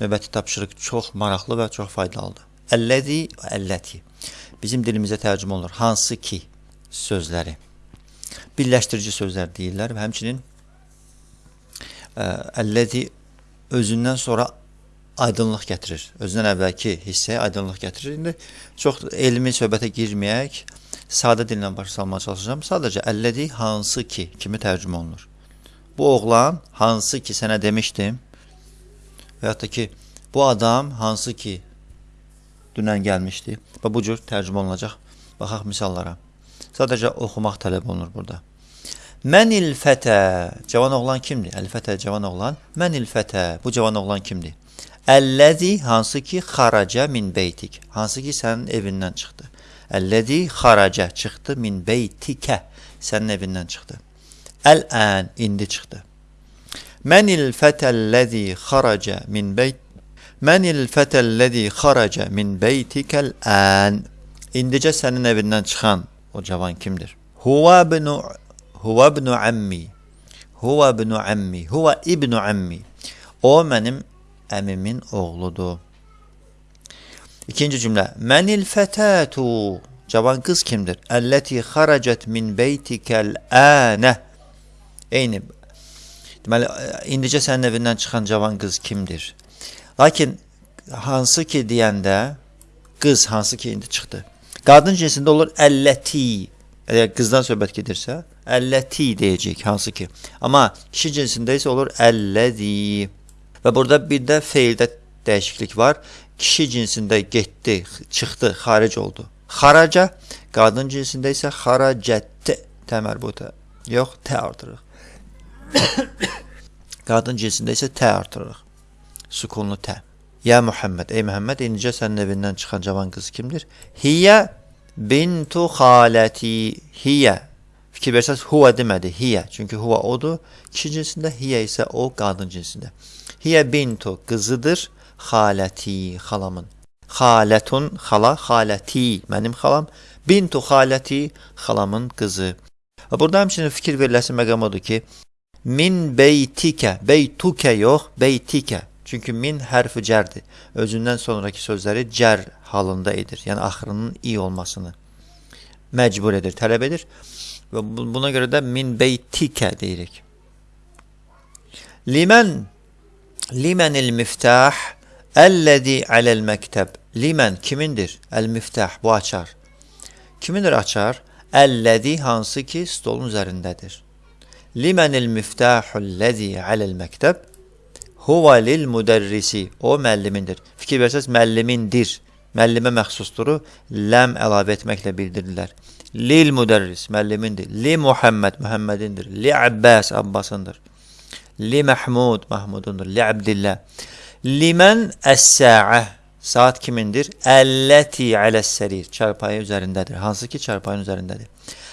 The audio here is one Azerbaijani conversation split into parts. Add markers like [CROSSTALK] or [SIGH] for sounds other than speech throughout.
növbəti tapşırıq çox maraqlı və çox faydalıdır. Əlləzi və əlləti. Bizim dilimizə tərcümə olunur. Hansı ki sözləri. Birləşdirici sözlər deyirlər və həmçinin ə, əlləzi özündən sonra aydınlıq gətirir. Özündən əvvəlki hissəyə aydınlıq gətirir. İndi çox elmi söhbətə girməyək, sadə dillə başa salmağa çalışacağam. Sadəcə əlləzi hansı ki kimi tərcümə olunur. Bu oğlan hansı ki sənə demişdim və ya da ki bu adam hansı ki dünən gəlmişdi və bu cür tərcümə olunacaq. Baxaq misallara. Sadəcə oxumaq tələb olunur burada. Mənil fətə, cavan oğlan kimdir? Əl fətə cavan oğlan. Mənil fətə, bu cavan oğlan kimdir? Əlləzi hansı ki xaraca min beytik. Hansı ki sənin evindən çıxdı. Əlləzi xaraca çıxdı min beytikə. Sənin evindən çıxdı. Əl-ən indi çıxdı. Mənil fətəlləzi xaraca min beyt Mənil fətəlləzi xaraca min beytikəl ən İndicə sənin evindən çıxan o cavan kimdir? Huva ibnu Huva ibnu ammi. Huva ibnu ammi. Huva ibnu ammi. O mənim əmimin oğludur. İkinci cümlə. Mənil fətətu. Cavan qız kimdir? Əlləti xaracət min beytikəl ənə. Eyni. Deməli, indicə sənin evindən çıxan cavan qız kimdir? Lakin hansı ki deyəndə qız hansı ki indi çıxdı. Qadın cinsində olur əlləti. Əgər qızdan söhbət gedirsə, əlləti deyəcək hansı ki. Amma kişi cinsində isə olur əlləzi. Və burada bir də feildə dəyişiklik var. Kişi cinsində getdi, çıxdı, xaric oldu. Xaraca, qadın cinsində isə xaracətdə təmərbuta. Yox, tə artırıq. [COUGHS] qadın cinsində isə tə artırıq. Sukunlu tə. Ya Muhammed, ey Muhammed, indicə sənin evindən çıxan cavan qız kimdir? Hiyə bintu xaləti hiyə. Fikir versəz huva demədi, hiyə. Çünki huva odur. Kişi cinsində, hiyə isə o qadın cinsində. Hiyə bintu qızıdır xaləti, xalamın. Xalətun, xala, xaləti, mənim xalam. Bintu xaləti, xalamın qızı. Burada həmçinin fikir veriləsi məqam odur ki, min beytikə, beytukə yox, beytikə. Çünki min hərfi cərdir. Özündən sonraki sözləri cər halında edir. Yəni axırının i olmasını məcbur edir, tələb edir. Və buna görə də min beytikə deyirik. Limən Limənil miftah əlləzi aləl məktəb. Limən kimindir? Əl-miftah bu açar. Kimindir açar? Əlləzi hansı ki stolun üzərindədir. Limənil miftahul-ləzi aləl məktəb Huva lil müdərrisi. O müəllimindir. Fikir versəz müəllimindir. Müəllimə məxsusduru ləm əlavə etməklə bildirirlər. Lil müdərris müəllimindir. Li Muhammed Muhammedindir. Li Abbas Abbasındır. Li Mahmud Mahmudundur. Li Abdillah. Limən əs-sə'ə saat kimindir? Əlləti aləs-sərir çarpayı üzərindədir. Hansı ki çarpayın üzərindədir.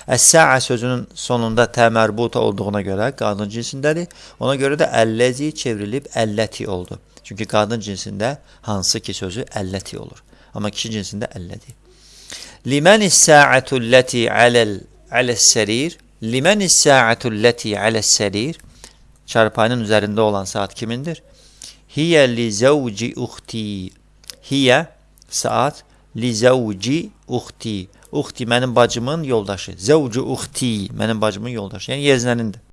Əs-sə'ə sözünün sonunda təmərbuta olduğuna görə qadın cinsindədir. Ona görə də əlləzi çevrilib əlləti oldu. Çünki qadın cinsində hansı ki sözü əlləti olur. Amma kişi cinsində əlləti. Limən is-sə'atu ləti aləl aləs-sərir Limən is-sə'atu ləti aləs-sərir Çarpayının üzərində olan saat kimindir? Hiyə li zəvci uxti Hiyə saat li zəvci uxti Uxti mənim bacımın yoldaşı. Zəvcu uxti mənim bacımın yoldaşı. Yəni yeznənindir.